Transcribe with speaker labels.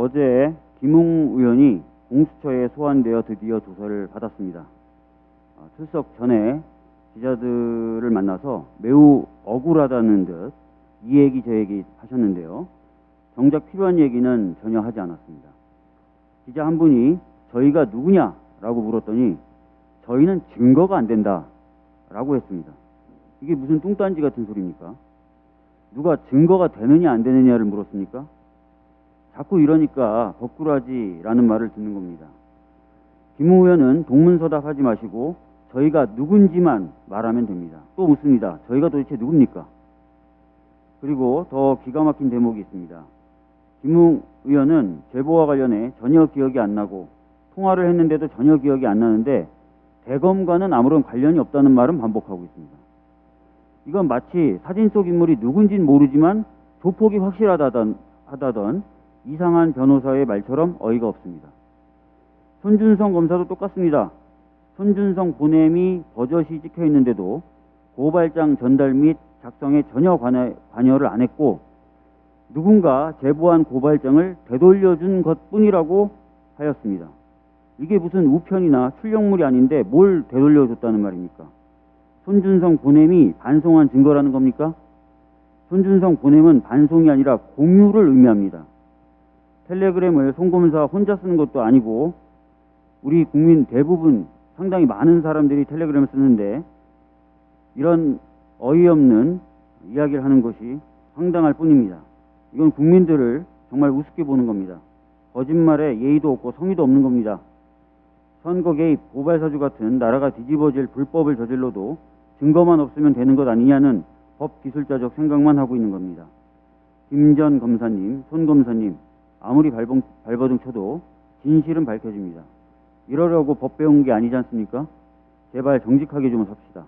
Speaker 1: 어제 김웅 의원이 공수처에 소환되어 드디어 조사를 받았습니다. 아, 출석 전에 기자들을 만나서 매우 억울하다는 듯 이 얘기 저 얘기 하셨는데요. 정작 필요한 얘기는 전혀 하지 않았습니다. 기자 한 분이 저희가 누구냐라고 물었더니 저희는 증거가 안 된다라고 했습니다. 이게 무슨 뚱딴지 같은 소리입니까? 누가 증거가 되느냐 안 되느냐를 물었습니까? 자꾸 이러니까 거꾸라지라는 말을 듣는 겁니다. 김 의원은 동문서답 하지 마시고 저희가 누군지만 말하면 됩니다. 또 묻습니다. 저희가 도대체 누굽니까? 그리고 더 기가 막힌 대목이 있습니다. 김웅 의원은 제보와 관련해 전혀 기억이 안 나고 통화를 했는데도 전혀 기억이 안 나는데 대검과는 아무런 관련이 없다는 말은 반복하고 있습니다. 이건 마치 사진 속 인물이 누군진 모르지만 조폭이 확실하다던 하다던 이상한 변호사의 말처럼 어이가 없습니다. 손준성 검사도 똑같습니다. 손준성 보냄이 버젓이 찍혀 있는데도 고발장 전달 및 작성에 전혀 관여, 관여를 안 했고 누군가 제보한 고발장을 되돌려준 것 뿐이라고 하였습니다. 이게 무슨 우편이나 출력물이 아닌데 뭘 되돌려줬다는 말입니까? 손준성 보냄이 반송한 증거라는 겁니까? 손준성 보냄은 반송이 아니라 공유를 의미합니다. 텔레그램을 송검사 혼자 쓰는 것도 아니고 우리 국민 대부분 상당히 많은 사람들이 텔레그램을 쓰는데 이런 어이없는 이야기를 하는 것이 황당할 뿐입니다. 이건 국민들을 정말 우습게 보는 겁니다. 거짓말에 예의도 없고 성의도 없는 겁니다. 선거 개입, 고발사주 같은 나라가 뒤집어질 불법을 저질러도 증거만 없으면 되는 것 아니냐는 법 기술자적 생각만 하고 있는 겁니다. 김 전 검사님, 손 검사님, 아무리 발봉, 발버둥 쳐도 진실은 밝혀집니다. 이러려고 법 배운 게 아니지 않습니까? 제발 정직하게 좀 삽시다.